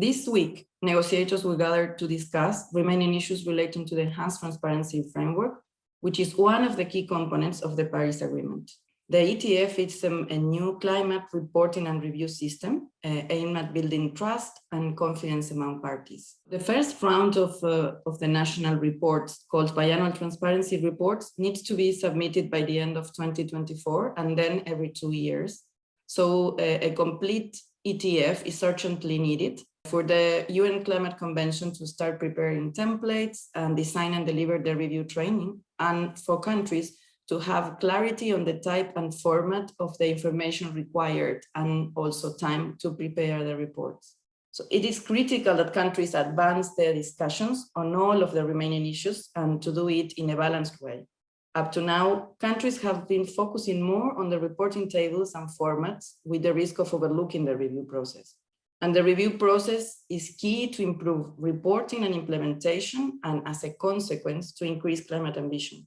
This week, negotiators will gather to discuss remaining issues relating to the enhanced transparency framework, which is one of the key components of the Paris Agreement. The ETF is um, a new climate reporting and review system uh, aimed at building trust and confidence among parties. The first round of, uh, of the national reports called biennial transparency reports needs to be submitted by the end of 2024 and then every two years. So uh, a complete ETF is urgently needed for the UN Climate Convention to start preparing templates and design and deliver the review training and for countries to have clarity on the type and format of the information required and also time to prepare the reports. So it is critical that countries advance their discussions on all of the remaining issues and to do it in a balanced way. Up to now, countries have been focusing more on the reporting tables and formats with the risk of overlooking the review process. And the review process is key to improve reporting and implementation and as a consequence to increase climate ambition.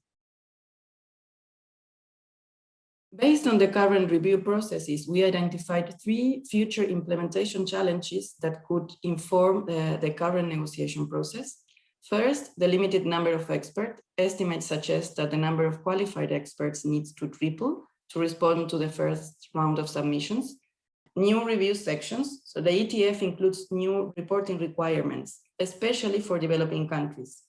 Based on the current review processes, we identified three future implementation challenges that could inform the, the current negotiation process. First, the limited number of experts. Estimates suggest that the number of qualified experts needs to triple to respond to the first round of submissions. New review sections. So the ETF includes new reporting requirements, especially for developing countries.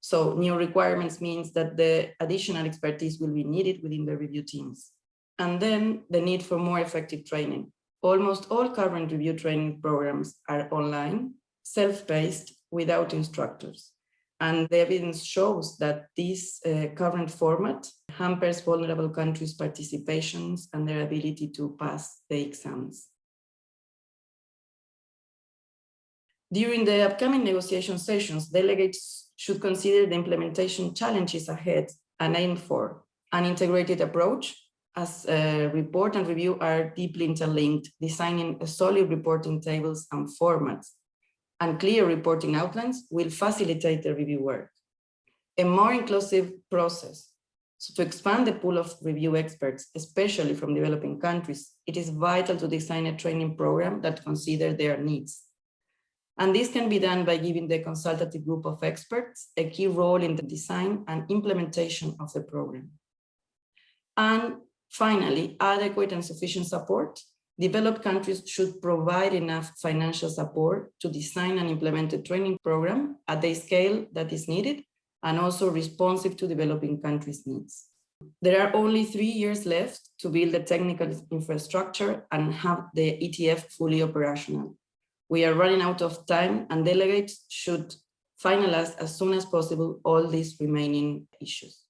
So new requirements means that the additional expertise will be needed within the review teams. And then the need for more effective training. Almost all current review training programs are online, self-paced, without instructors. And the evidence shows that this uh, current format hampers vulnerable countries' participations and their ability to pass the exams. During the upcoming negotiation sessions, delegates should consider the implementation challenges ahead and aim for an integrated approach as a report and review are deeply interlinked, designing solid reporting tables and formats and clear reporting outlines will facilitate the review work. A more inclusive process. So to expand the pool of review experts, especially from developing countries, it is vital to design a training program that consider their needs. And this can be done by giving the consultative group of experts a key role in the design and implementation of the program. And Finally, adequate and sufficient support. Developed countries should provide enough financial support to design and implement a training program at the scale that is needed and also responsive to developing countries' needs. There are only three years left to build the technical infrastructure and have the ETF fully operational. We are running out of time and delegates should finalize as soon as possible all these remaining issues.